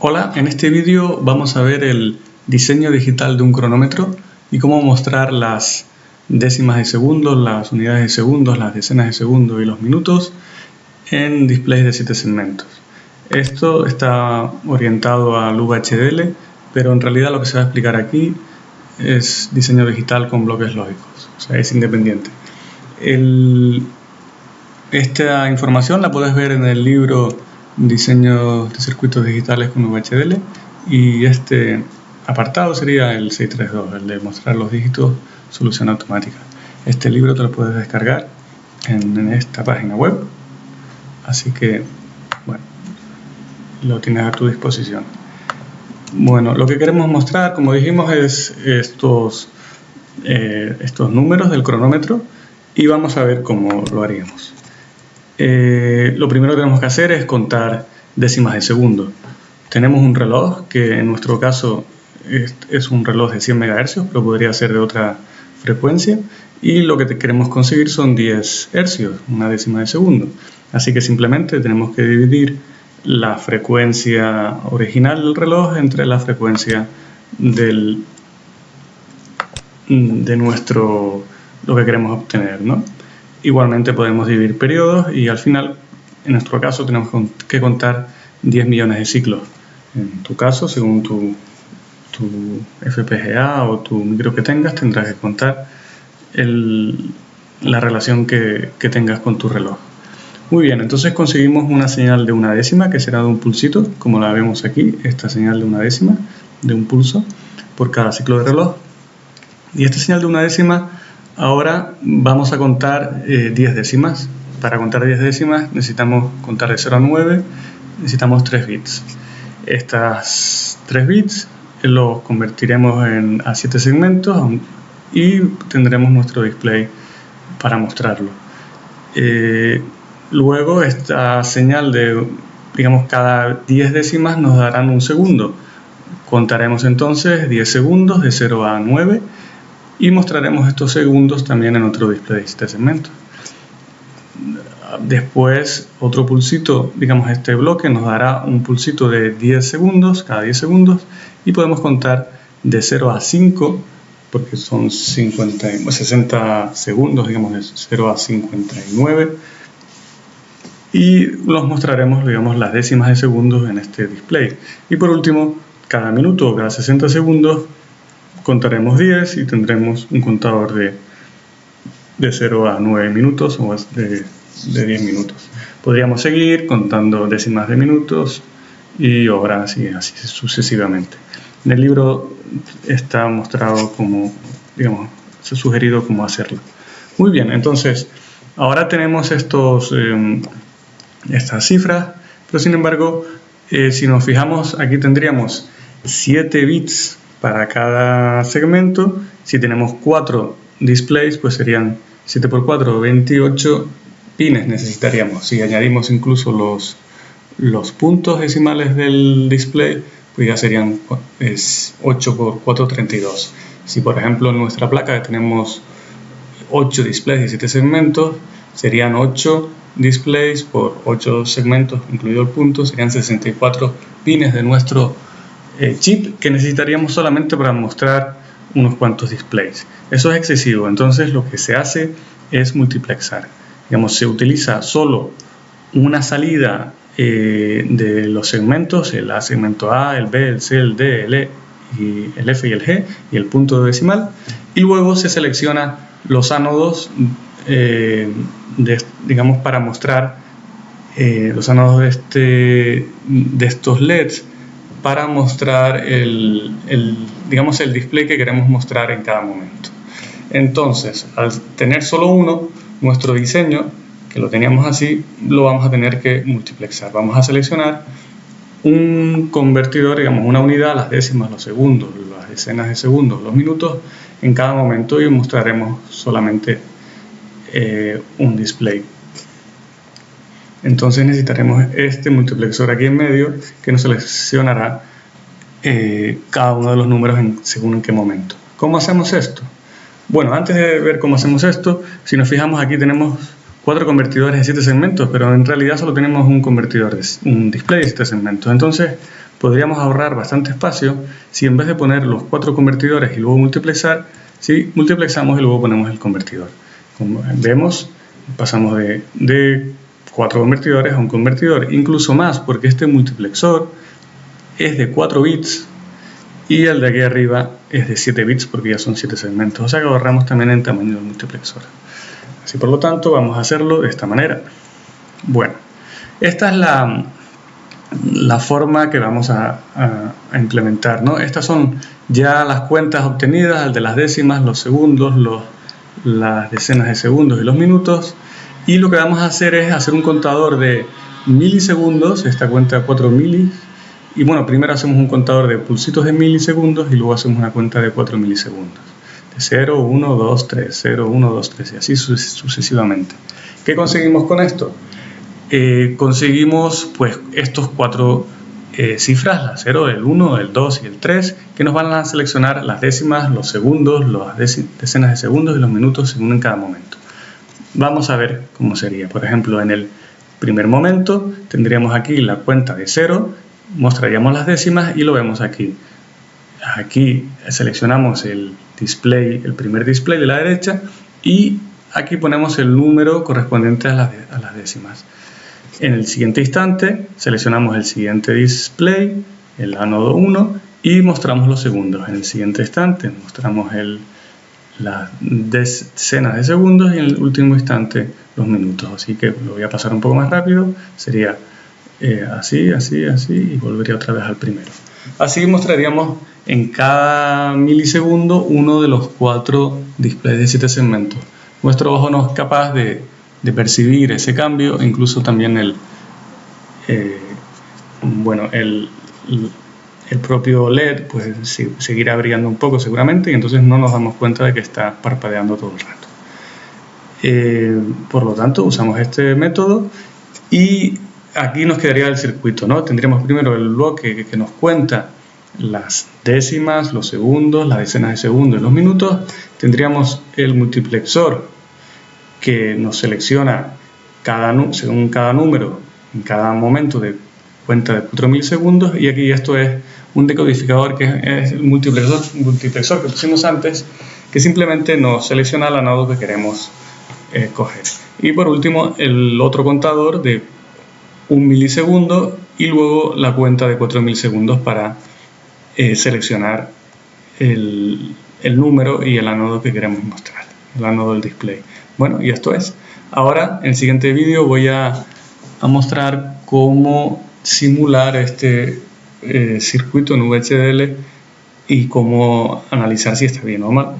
Hola, en este vídeo vamos a ver el diseño digital de un cronómetro y cómo mostrar las décimas de segundos, las unidades de segundos, las decenas de segundos y los minutos en displays de 7 segmentos. Esto está orientado al VHDL, pero en realidad lo que se va a explicar aquí es diseño digital con bloques lógicos, o sea, es independiente. esta información la puedes ver en el libro diseño de circuitos digitales con VHDL y este apartado sería el 632, el de mostrar los dígitos solución automática. Este libro te lo puedes descargar en, esta página web, así que bueno, lo tienes a tu disposición. Bueno, lo que queremos mostrar, como dijimos, es estos, eh, estos números del cronómetro y vamos a ver cómo lo haríamos. Eh, lo primero que tenemos que hacer es contar décimas de segundo. Tenemos un reloj que en nuestro caso es, un reloj de 100 MHz, pero podría ser de otra frecuencia. Y lo que queremos conseguir son 10 Hz, una décima de segundo. Así que simplemente tenemos que dividir la frecuencia original del reloj entre la frecuencia de nuestro, lo que queremos obtener, ¿no? Igualmente podemos dividir periodos y al final, en nuestro caso, tenemos que contar 10 millones de ciclos. En tu caso, según tu, tu FPGA o tu micro que tengas, tendrás que contar la relación que, que tengas con tu reloj. Muy bien, entonces conseguimos una señal de una décima que será de un pulsito, como la vemos aquí, esta señal de una décima, de un pulso, por cada ciclo de reloj. Y esta señal de una décima Ahora vamos a contar 10 eh, décimas. Para contar 10 décimas necesitamos contar de 0 a 9, necesitamos 3 bits. Estas 3 bits los convertiremos en, a 7 segmentos y tendremos nuestro display para mostrarlo. Eh, luego esta señal de, digamos, cada 10 décimas nos darán un segundo. Contaremos entonces 10 segundos de 0 a 9 y mostraremos estos segundos también en otro display de este segmento. Después otro pulsito, digamos este bloque nos dará un pulsito de 10 segundos, cada 10 segundos y podemos contar de 0 a 5 porque son 50, 60 segundos, digamos de 0 a 59 y los mostraremos digamos las décimas de segundos en este display y por último cada minuto cada 60 segundos contaremos 10 y tendremos un contador de, de 0 a 9 minutos o de, de 10 minutos. Podríamos seguir contando décimas de minutos y horas y así sucesivamente. En el libro está mostrado como, digamos, se ha sugerido cómo hacerlo. Muy bien, entonces, ahora tenemos estos, em, estas cifras, pero sin embargo, eh, si nos fijamos, aquí tendríamos 7 bits para cada segmento. Si tenemos 4 displays, pues serían 7 por 4, 28 pines necesitaríamos. Si añadimos incluso los, los puntos decimales del display, pues ya serían 8 por 4, 32. Si por ejemplo en nuestra placa tenemos 8 displays y 7 segmentos, serían 8 displays por 8 segmentos, incluido el punto, serían 64 pines de nuestro eh, chip que necesitaríamos solamente para mostrar unos cuantos displays. Eso es excesivo, entonces lo que se hace es multiplexar. Digamos, se utiliza solo una salida eh, de los segmentos, el A segmento A, el B, el C, el D, el E, el F y el G y el punto decimal y luego se selecciona los ánodos eh, digamos para mostrar los ánodos de, este, de estos LEDs para mostrar el, digamos, el display que queremos mostrar en cada momento. Entonces, al tener solo uno, nuestro diseño, que lo teníamos así, lo vamos a tener que multiplexar. Vamos a seleccionar un convertidor, digamos, una unidad, las décimas, los segundos, las decenas de segundos, los minutos, en cada momento y mostraremos solamente eh, un display. Entonces necesitaremos este multiplexor aquí en medio que nos seleccionará eh, cada uno de los números en, según en qué momento. ¿Cómo hacemos esto? Bueno, antes de ver cómo hacemos esto, si nos fijamos aquí tenemos cuatro convertidores de siete segmentos, pero en realidad solo tenemos un convertidor, un display de siete segmentos. Entonces podríamos ahorrar bastante espacio si en vez de poner los cuatro convertidores y luego multiplexar, si multiplexamos y luego ponemos el convertidor. Como vemos, pasamos de, de cuatro convertidores a un convertidor, incluso más porque este multiplexor es de 4 bits y el de aquí arriba es de 7 bits porque ya son 7 segmentos, o sea que ahorramos también en tamaño del multiplexor. Así por lo tanto vamos a hacerlo de esta manera. Bueno, esta es la, la forma que vamos a, implementar. ¿no? Estas son ya las cuentas obtenidas, el de las décimas, los segundos, los, las decenas de segundos y los minutos. Y lo que vamos a hacer es hacer un contador de milisegundos, esta cuenta de 4 milis, y bueno, primero hacemos un contador de pulsitos de milisegundos y luego hacemos una cuenta de 4 milisegundos. De 0, 1, 2, 3, 0, 1, 2, 3 y así sucesivamente. ¿Qué conseguimos con esto? Eh, conseguimos pues estos cuatro eh, cifras, la 0, el 1, el 2 y el 3, que nos van a seleccionar las décimas, los segundos, las decenas de segundos y los minutos según en cada momento. Vamos a ver cómo sería. Por ejemplo, en el primer momento tendríamos aquí la cuenta de 0 mostraríamos las décimas y lo vemos aquí. Aquí seleccionamos el display, el primer display de la derecha y aquí ponemos el número correspondiente a las, décimas. En el siguiente instante seleccionamos el siguiente display, el anodo 1 y mostramos los segundos. En el siguiente instante mostramos el, las decenas de segundos y en el último instante los minutos. Así que lo voy a pasar un poco más rápido. Sería eh, así, así, así y volvería otra vez al primero. Así mostraríamos en cada milisegundo uno de los cuatro displays de siete segmentos. Nuestro ojo no es capaz de, percibir ese cambio, incluso también el, eh, bueno, el, el, propio LED pues seguirá brillando un poco seguramente y entonces no nos damos cuenta de que está parpadeando todo el rato. Eh, por lo tanto, usamos este método y aquí nos quedaría el circuito, ¿no? Tendríamos primero el bloque que, nos cuenta las décimas, los segundos, las decenas de segundos y los minutos. Tendríamos el multiplexor que nos selecciona según cada número en cada momento de cuenta de 4000 segundos y aquí esto es un decodificador que es el multiplexor, que pusimos antes que simplemente nos selecciona el anodo que queremos eh, coger. Y por último el otro contador de un milisegundo y luego la cuenta de 4000 segundos para eh, seleccionar el, número y el anodo que queremos mostrar, el anodo del display. Bueno, y esto es. Ahora, en el siguiente vídeo voy a, mostrar cómo simular este eh, circuito en VHDL y cómo analizar si está bien o mal.